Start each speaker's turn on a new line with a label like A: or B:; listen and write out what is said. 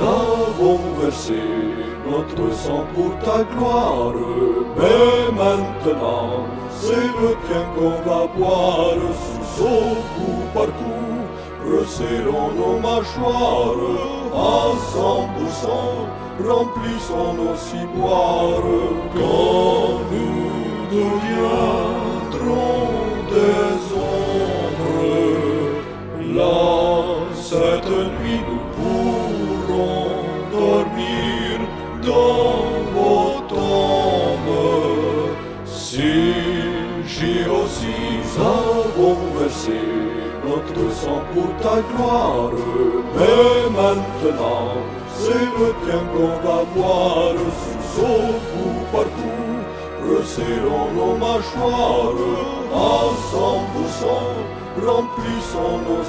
A: avons versé notre sang pour ta gloire, mais maintenant c'est le tien qu'on va boire sous au coup par coup. Resserrons nos mâchoires à cent pour cent, remplissons nos ciboires quand nous deviendrons des ombres. Là, cette nuit, nous pourrons j'ai aussi avons versé notre sang pour ta gloire, mais maintenant c'est le tien qu'on va boire sous coup par coup. Resserrons nos mâchoires à cent pour cent, remplissons nos.